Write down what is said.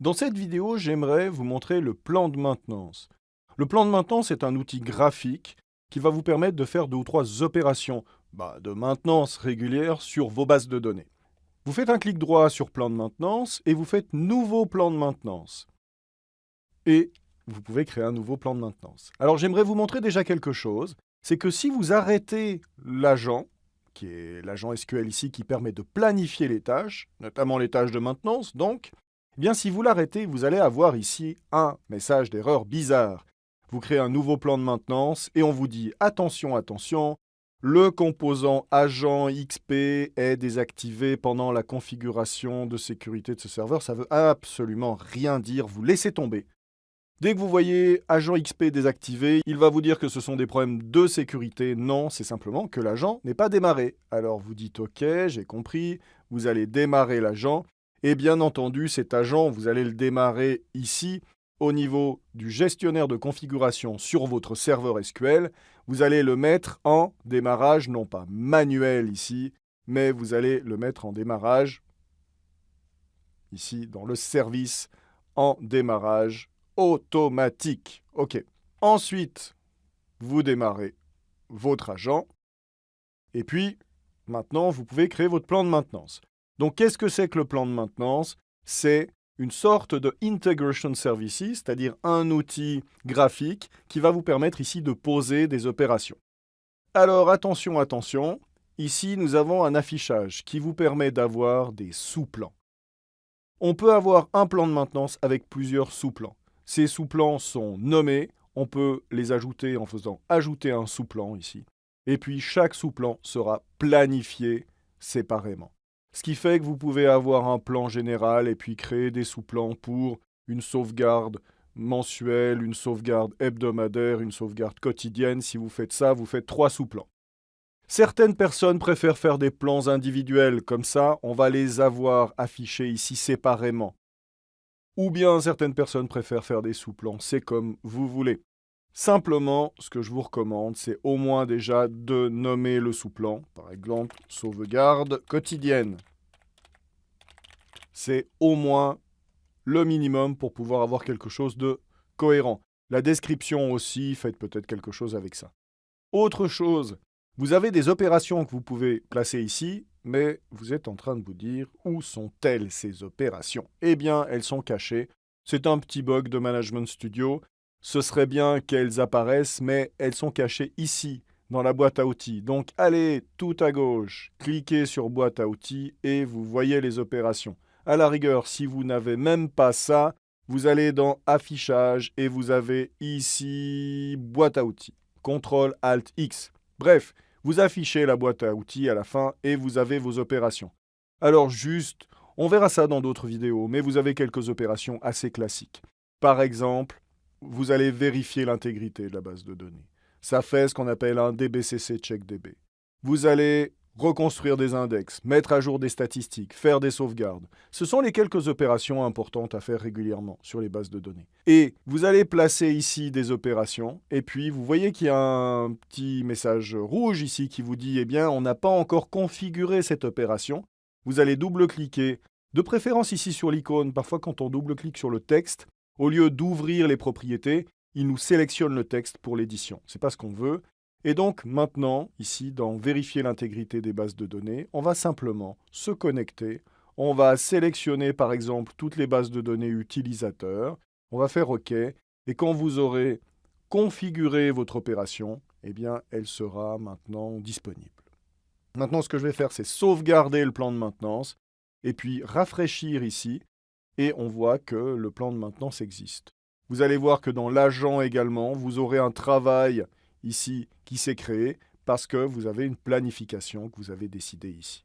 Dans cette vidéo, j'aimerais vous montrer le plan de maintenance. Le plan de maintenance est un outil graphique qui va vous permettre de faire deux ou trois opérations bah, de maintenance régulière sur vos bases de données. Vous faites un clic droit sur plan de maintenance et vous faites nouveau plan de maintenance. Et vous pouvez créer un nouveau plan de maintenance. Alors j'aimerais vous montrer déjà quelque chose, c'est que si vous arrêtez l'agent, qui est l'agent SQL ici qui permet de planifier les tâches, notamment les tâches de maintenance donc, eh bien si vous l'arrêtez, vous allez avoir ici un message d'erreur bizarre. Vous créez un nouveau plan de maintenance et on vous dit « Attention, attention, le composant agent XP est désactivé pendant la configuration de sécurité de ce serveur. Ça veut absolument rien dire, vous laissez tomber. Dès que vous voyez agent XP désactivé, il va vous dire que ce sont des problèmes de sécurité. Non, c'est simplement que l'agent n'est pas démarré. Alors vous dites OK, j'ai compris, vous allez démarrer l'agent. Et bien entendu, cet agent, vous allez le démarrer ici au niveau du gestionnaire de configuration sur votre serveur SQL. Vous allez le mettre en démarrage, non pas manuel ici, mais vous allez le mettre en démarrage ici dans le service en démarrage automatique. OK. Ensuite, vous démarrez votre agent. Et puis, maintenant, vous pouvez créer votre plan de maintenance. Donc, qu'est-ce que c'est que le plan de maintenance? C'est une sorte de integration services, c'est-à-dire un outil graphique qui va vous permettre ici de poser des opérations. Alors, attention, attention, ici, nous avons un affichage qui vous permet d'avoir des sous-plans. On peut avoir un plan de maintenance avec plusieurs sous-plans. Ces sous-plans sont nommés, on peut les ajouter en faisant ajouter un sous-plan ici. Et puis chaque sous-plan sera planifié séparément. Ce qui fait que vous pouvez avoir un plan général et puis créer des sous-plans pour une sauvegarde mensuelle, une sauvegarde hebdomadaire, une sauvegarde quotidienne. Si vous faites ça, vous faites trois sous-plans. Certaines personnes préfèrent faire des plans individuels, comme ça, on va les avoir affichés ici séparément. Ou bien certaines personnes préfèrent faire des sous-plans, c'est comme vous voulez. Simplement, ce que je vous recommande, c'est au moins déjà de nommer le sous-plan. Par exemple, sauvegarde quotidienne. C'est au moins le minimum pour pouvoir avoir quelque chose de cohérent. La description aussi, faites peut-être quelque chose avec ça. Autre chose, vous avez des opérations que vous pouvez placer ici, mais vous êtes en train de vous dire où sont-elles ces opérations? Eh bien, elles sont cachées. C'est un petit bug de Management Studio. Ce serait bien qu'elles apparaissent, mais elles sont cachées ici, dans la boîte à outils. Donc allez tout à gauche, cliquez sur boîte à outils et vous voyez les opérations. À la rigueur, si vous n'avez même pas ça, vous allez dans affichage et vous avez ici boîte à outils. CTRL ALT X. Bref, vous affichez la boîte à outils à la fin et vous avez vos opérations. Alors juste, on verra ça dans d'autres vidéos, mais vous avez quelques opérations assez classiques. Par exemple, vous allez vérifier l'intégrité de la base de données. Ça fait ce qu'on appelle un DBCC checkDB. Vous allez reconstruire des index, mettre à jour des statistiques, faire des sauvegardes. Ce sont les quelques opérations importantes à faire régulièrement sur les bases de données. Et vous allez placer ici des opérations, et puis vous voyez qu'il y a un petit message rouge ici qui vous dit « Eh bien, on n'a pas encore configuré cette opération ». Vous allez double-cliquer, de préférence ici sur l'icône. Parfois, quand on double-clique sur le texte, au lieu d'ouvrir les propriétés, il nous sélectionne le texte pour l'édition. Ce n'est pas ce qu'on veut. Et donc maintenant, ici, dans Vérifier l'intégrité des bases de données, on va simplement se connecter. On va sélectionner par exemple toutes les bases de données utilisateurs. On va faire OK. Et quand vous aurez configuré votre opération, eh bien, elle sera maintenant disponible. Maintenant, ce que je vais faire, c'est sauvegarder le plan de maintenance et puis rafraîchir ici. Et on voit que le plan de maintenance existe. Vous allez voir que dans l'agent également, vous aurez un travail ici qui s'est créé parce que vous avez une planification que vous avez décidée ici.